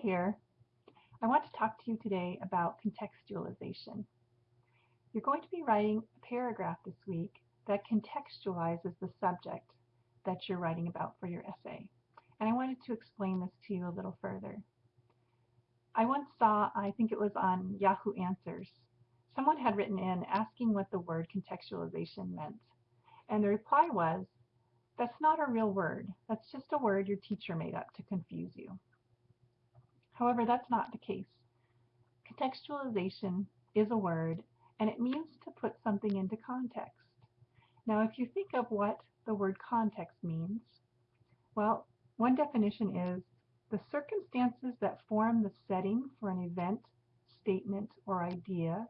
here. I want to talk to you today about contextualization. You're going to be writing a paragraph this week that contextualizes the subject that you're writing about for your essay. And I wanted to explain this to you a little further. I once saw, I think it was on Yahoo Answers, someone had written in asking what the word contextualization meant. And the reply was, that's not a real word. That's just a word your teacher made up to confuse you. However, that's not the case. Contextualization is a word and it means to put something into context. Now, if you think of what the word context means, well, one definition is the circumstances that form the setting for an event, statement, or idea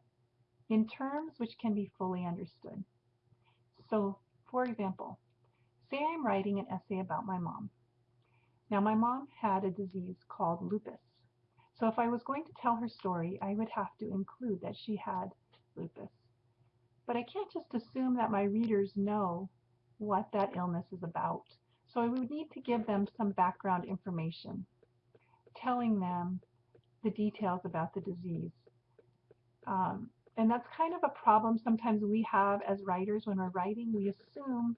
in terms which can be fully understood. So, for example, say I'm writing an essay about my mom. Now, my mom had a disease called lupus. So if I was going to tell her story, I would have to include that she had lupus. But I can't just assume that my readers know what that illness is about. So I would need to give them some background information, telling them the details about the disease. Um, and that's kind of a problem sometimes we have as writers when we're writing. We assume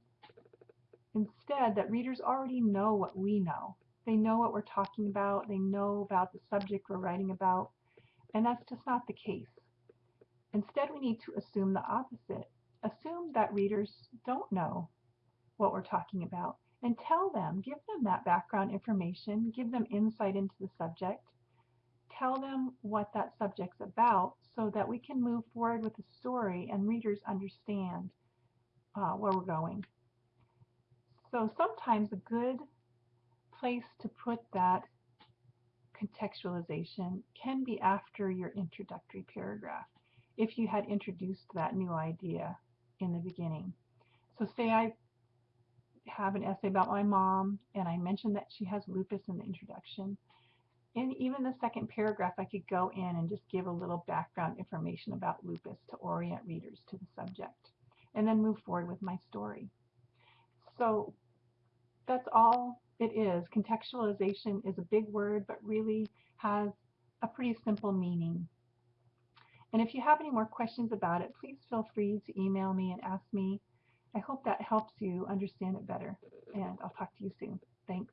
instead that readers already know what we know. They know what we're talking about. They know about the subject we're writing about. And that's just not the case. Instead, we need to assume the opposite. Assume that readers don't know what we're talking about and tell them, give them that background information, give them insight into the subject, tell them what that subject's about so that we can move forward with the story and readers understand uh, where we're going. So sometimes a good place to put that contextualization can be after your introductory paragraph if you had introduced that new idea in the beginning. So say I have an essay about my mom and I mentioned that she has lupus in the introduction. In even the second paragraph, I could go in and just give a little background information about lupus to orient readers to the subject and then move forward with my story. So that's all it is. Contextualization is a big word, but really has a pretty simple meaning. And if you have any more questions about it, please feel free to email me and ask me. I hope that helps you understand it better. And I'll talk to you soon. Thanks.